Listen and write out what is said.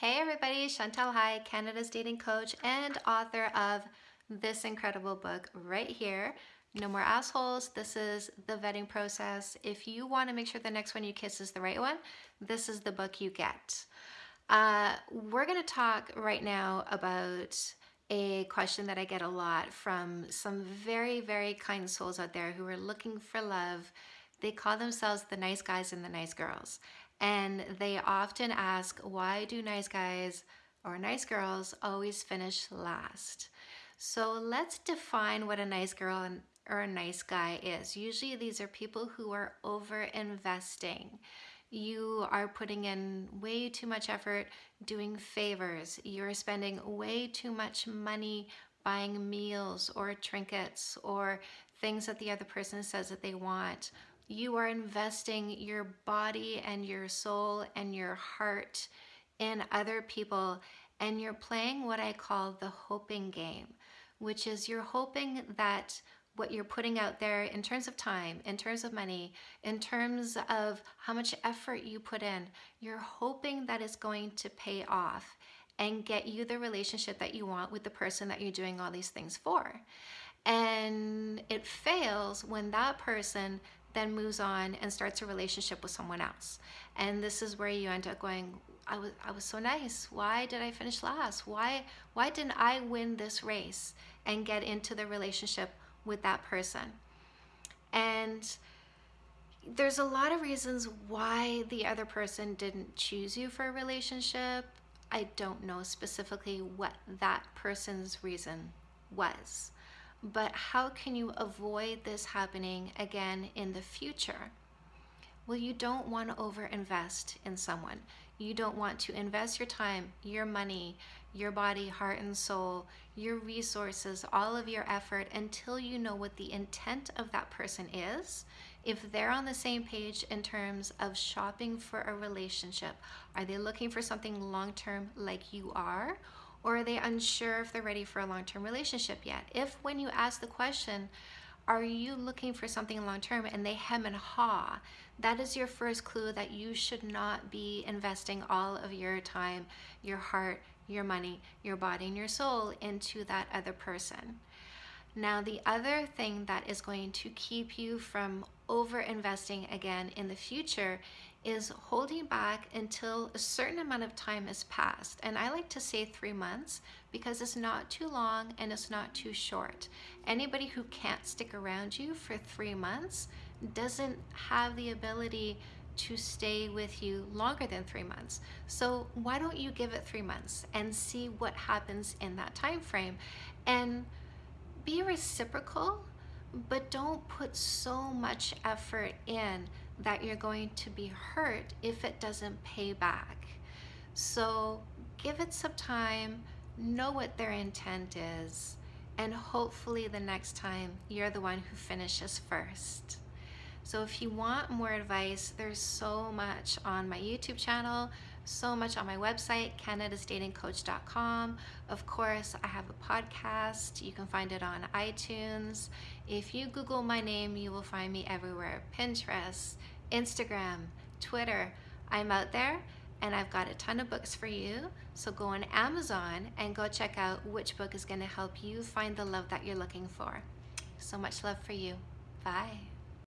Hey everybody, Chantal Heide, Canada's dating coach and author of this incredible book right here. No More Assholes. This is the vetting process. If you want to make sure the next one you kiss is the right one, this is the book you get. Uh, we're going to talk right now about a question that I get a lot from some very, very kind souls out there who are looking for love. They call themselves the nice guys and the nice girls. And they often ask, why do nice guys or nice girls always finish last? So let's define what a nice girl or a nice guy is. Usually these are people who are over investing. You are putting in way too much effort doing favors. You're spending way too much money buying meals or trinkets or things that the other person says that they want you are investing your body and your soul and your heart in other people and you're playing what I call the hoping game, which is you're hoping that what you're putting out there in terms of time, in terms of money, in terms of how much effort you put in, you're hoping that it's going to pay off and get you the relationship that you want with the person that you're doing all these things for. And it fails when that person then moves on and starts a relationship with someone else. And this is where you end up going, I was, I was so nice. Why did I finish last? Why, why didn't I win this race and get into the relationship with that person? And there's a lot of reasons why the other person didn't choose you for a relationship. I don't know specifically what that person's reason was but how can you avoid this happening again in the future? Well, you don't want to overinvest in someone. You don't want to invest your time, your money, your body, heart, and soul, your resources, all of your effort until you know what the intent of that person is. If they're on the same page in terms of shopping for a relationship, are they looking for something long term like you are? Or are they unsure if they're ready for a long-term relationship yet? If when you ask the question, are you looking for something long-term and they hem and haw, that is your first clue that you should not be investing all of your time, your heart, your money, your body, and your soul into that other person. Now, the other thing that is going to keep you from over investing again in the future is holding back until a certain amount of time has passed. And I like to say three months because it's not too long and it's not too short. Anybody who can't stick around you for three months doesn't have the ability to stay with you longer than three months. So why don't you give it three months and see what happens in that time frame and be reciprocal, but don't put so much effort in that you're going to be hurt if it doesn't pay back. So give it some time, know what their intent is, and hopefully the next time you're the one who finishes first. So if you want more advice, there's so much on my YouTube channel, so much on my website, canadasdatingcoach.com. Of course, I have a podcast. You can find it on iTunes. If you Google my name, you will find me everywhere. Pinterest, Instagram, Twitter. I'm out there and I've got a ton of books for you. So go on Amazon and go check out which book is going to help you find the love that you're looking for. So much love for you. Bye.